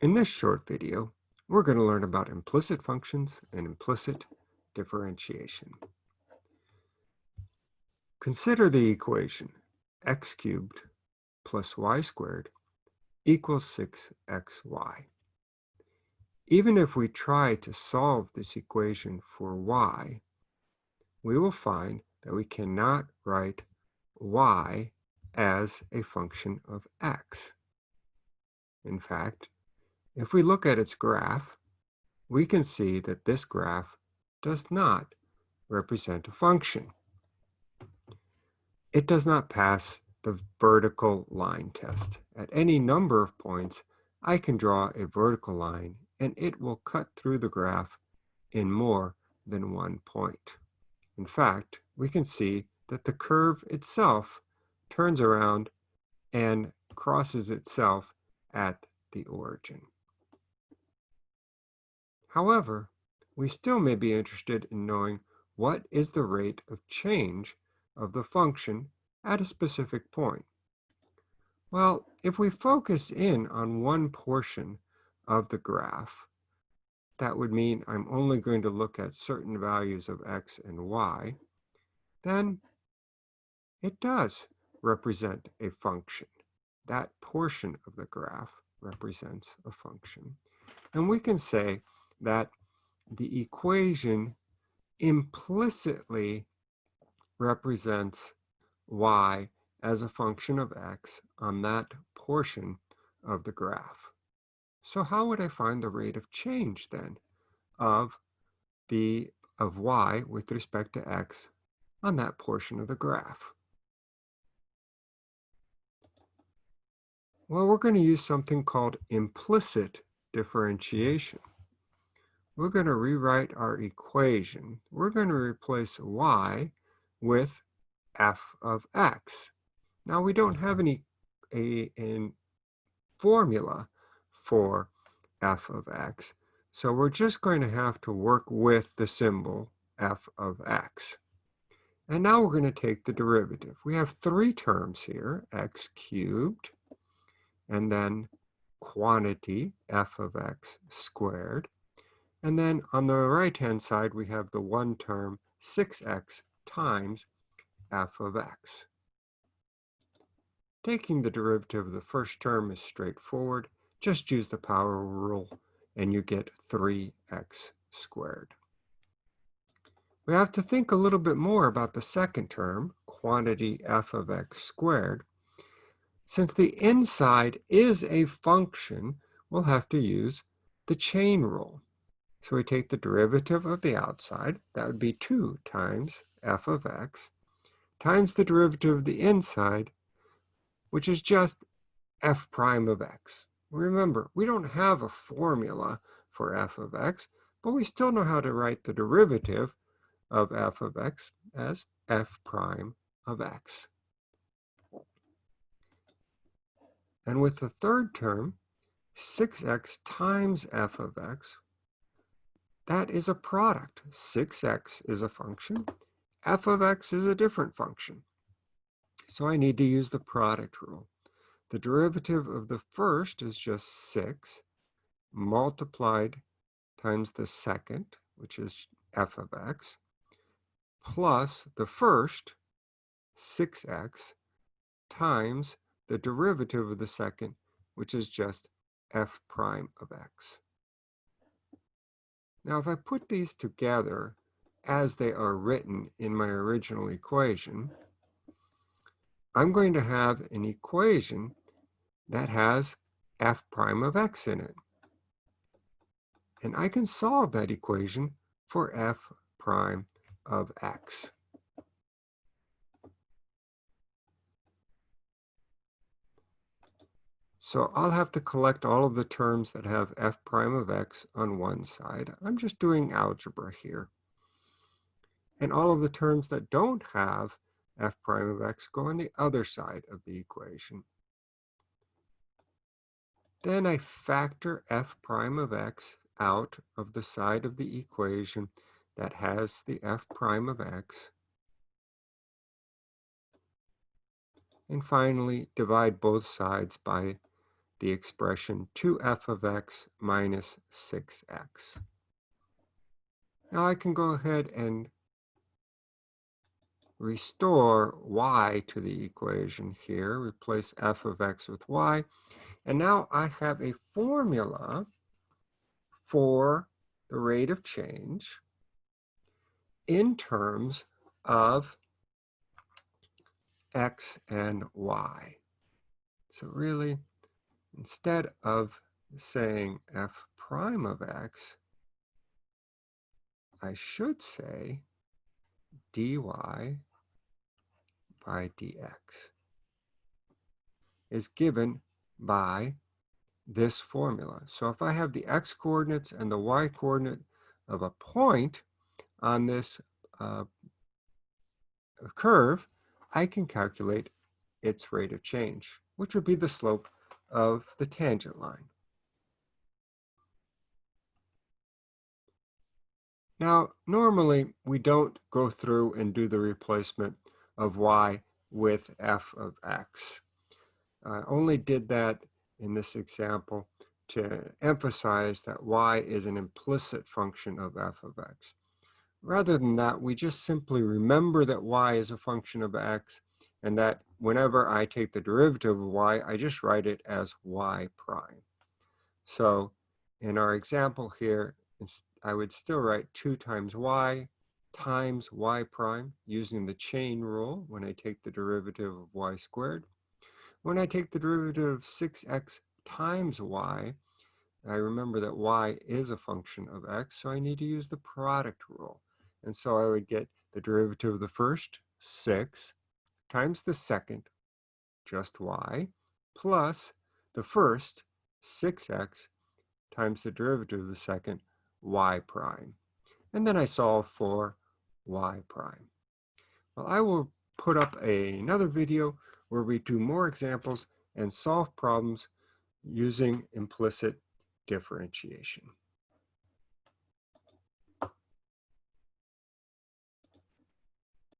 In this short video, we're going to learn about implicit functions and implicit differentiation. Consider the equation x cubed plus y squared equals 6xy. Even if we try to solve this equation for y, we will find that we cannot write y as a function of x. In fact, if we look at its graph, we can see that this graph does not represent a function. It does not pass the vertical line test. At any number of points, I can draw a vertical line and it will cut through the graph in more than one point. In fact, we can see that the curve itself turns around and crosses itself at the origin. However, we still may be interested in knowing what is the rate of change of the function at a specific point. Well, if we focus in on one portion of the graph, that would mean I'm only going to look at certain values of x and y, then it does represent a function. That portion of the graph represents a function. And we can say that the equation implicitly represents y as a function of x on that portion of the graph. So how would I find the rate of change then of the of y with respect to x on that portion of the graph? Well, we're going to use something called implicit differentiation. We're going to rewrite our equation. We're going to replace y with f of x. Now, we don't have any a, a formula for f of x, so we're just going to have to work with the symbol f of x. And now we're going to take the derivative. We have three terms here, x cubed and then quantity f of x squared. And then on the right-hand side, we have the one term 6x times f of x. Taking the derivative of the first term is straightforward. Just use the power rule and you get 3x squared. We have to think a little bit more about the second term, quantity f of x squared, since the inside is a function, we'll have to use the chain rule. So we take the derivative of the outside, that would be 2 times f of x, times the derivative of the inside, which is just f prime of x. Remember, we don't have a formula for f of x, but we still know how to write the derivative of f of x as f prime of x. And with the third term, 6x times f of x, that is a product. 6x is a function. f of x is a different function. So I need to use the product rule. The derivative of the first is just 6 multiplied times the second, which is f of x, plus the first, 6x, times the derivative of the second, which is just f prime of x. Now, if I put these together as they are written in my original equation, I'm going to have an equation that has f prime of x in it. And I can solve that equation for f prime of x. So I'll have to collect all of the terms that have f prime of x on one side. I'm just doing algebra here. And all of the terms that don't have f prime of x go on the other side of the equation. Then I factor f prime of x out of the side of the equation that has the f prime of x. And finally, divide both sides by the expression 2f of x minus 6x. Now I can go ahead and restore y to the equation here, replace f of x with y, and now I have a formula for the rate of change in terms of x and y. So really, instead of saying f prime of x, I should say dy by dx is given by this formula. So if I have the x coordinates and the y coordinate of a point on this uh, curve, I can calculate its rate of change, which would be the slope of the tangent line. Now, normally we don't go through and do the replacement of y with f of x. I only did that in this example to emphasize that y is an implicit function of f of x. Rather than that, we just simply remember that y is a function of x and that whenever I take the derivative of y, I just write it as y prime. So in our example here, I would still write 2 times y times y prime using the chain rule when I take the derivative of y squared. When I take the derivative of 6x times y, I remember that y is a function of x, so I need to use the product rule. And so I would get the derivative of the first, 6, times the second, just y, plus the first, 6x, times the derivative of the second, y prime. And then I solve for y prime. Well, I will put up a, another video where we do more examples and solve problems using implicit differentiation.